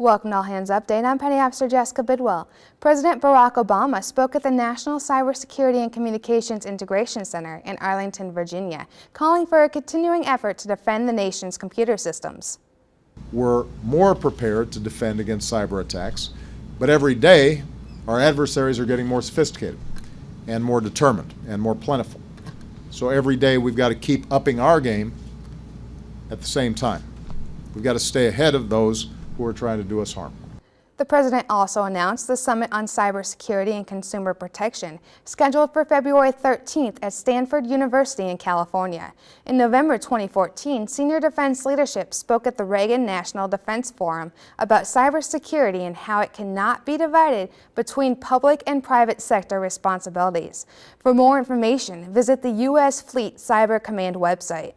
Welcome to All Hands Update. I'm Petty Officer Jessica Bidwell. President Barack Obama spoke at the National Cybersecurity and Communications Integration Center in Arlington, Virginia, calling for a continuing effort to defend the nation's computer systems. We're more prepared to defend against cyber attacks, but every day our adversaries are getting more sophisticated and more determined and more plentiful. So every day we've got to keep upping our game at the same time. We've got to stay ahead of those who are trying to do us harm. The president also announced the Summit on Cybersecurity and Consumer Protection, scheduled for February 13th at Stanford University in California. In November 2014, senior defense leadership spoke at the Reagan National Defense Forum about cybersecurity and how it cannot be divided between public and private sector responsibilities. For more information, visit the U.S. Fleet Cyber Command website.